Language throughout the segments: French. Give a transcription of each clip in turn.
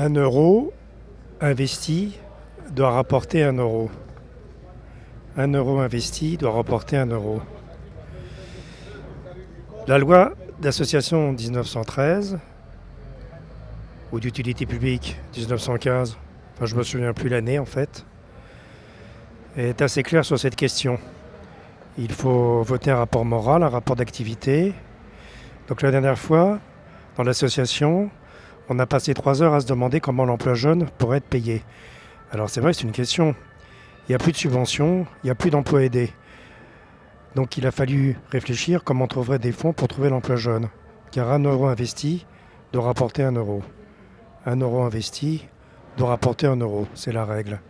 Un euro investi doit rapporter un euro. Un euro investi doit rapporter un euro. La loi d'association 1913 ou d'utilité publique 1915, enfin je me souviens plus l'année en fait, est assez claire sur cette question. Il faut voter un rapport moral, un rapport d'activité. Donc la dernière fois, dans l'association, on a passé trois heures à se demander comment l'emploi jeune pourrait être payé. Alors c'est vrai, c'est une question. Il n'y a plus de subventions, il n'y a plus d'emplois aidés. Donc il a fallu réfléchir comment on trouverait des fonds pour trouver l'emploi jeune. Car un euro investi doit rapporter un euro. Un euro investi doit rapporter un euro. C'est la règle.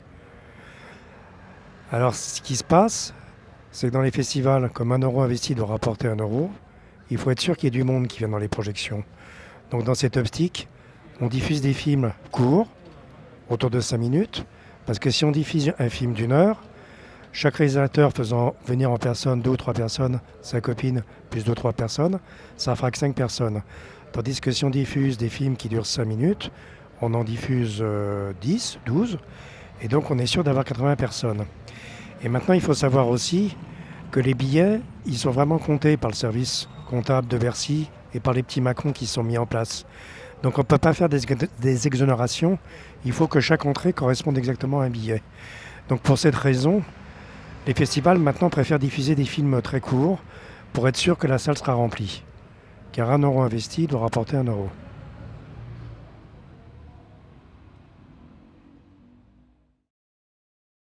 Alors ce qui se passe, c'est que dans les festivals, comme un euro investi doit rapporter un euro, il faut être sûr qu'il y ait du monde qui vient dans les projections. Donc dans cette optique, on diffuse des films courts, autour de 5 minutes, parce que si on diffuse un film d'une heure, chaque réalisateur faisant venir en personne deux ou trois personnes, sa copine plus deux ou trois personnes, ça fera que 5 personnes. Tandis que si on diffuse des films qui durent 5 minutes, on en diffuse 10, 12, et donc on est sûr d'avoir 80 personnes. Et maintenant, il faut savoir aussi que les billets, ils sont vraiment comptés par le service comptable de Bercy et par les petits Macron qui sont mis en place. Donc on ne peut pas faire des, des, exonérations, il faut que chaque entrée corresponde exactement à un billet. Donc pour cette raison, les festivals maintenant préfèrent diffuser des films très courts pour être sûr que la salle sera remplie. Car un euro investi doit rapporter un euro.